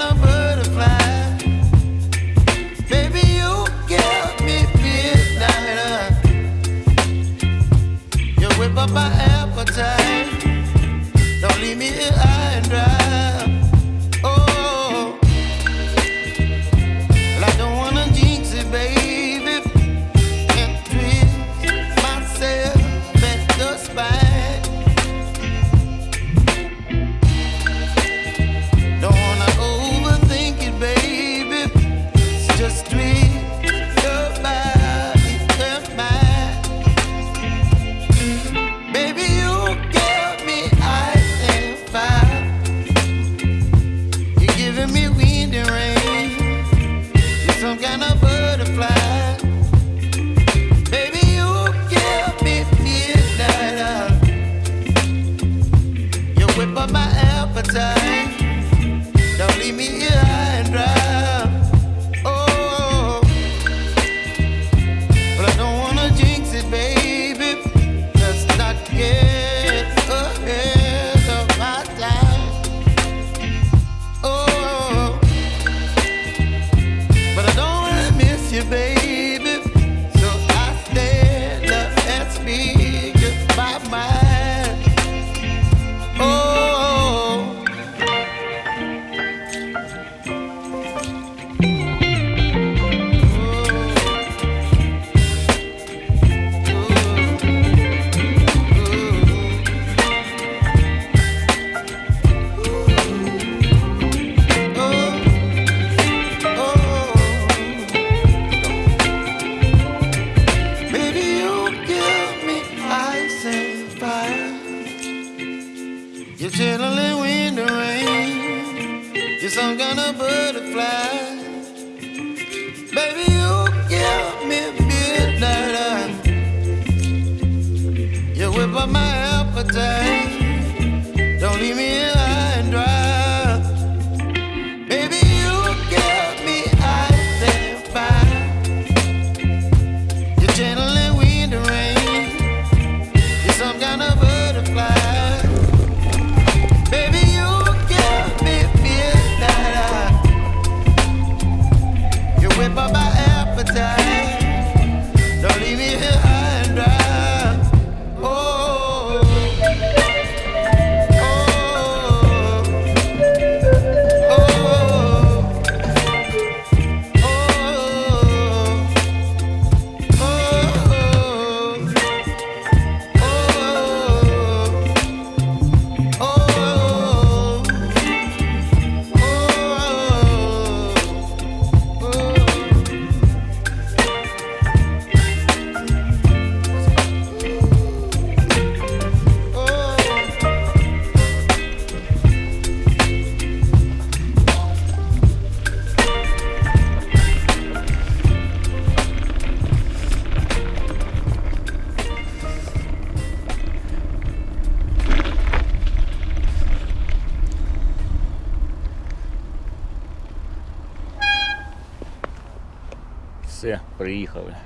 gonna burn. You're chilling when the rain. You're some kind of butterfly. Baby, you give me midnight. You whip up my appetite. все приїхали.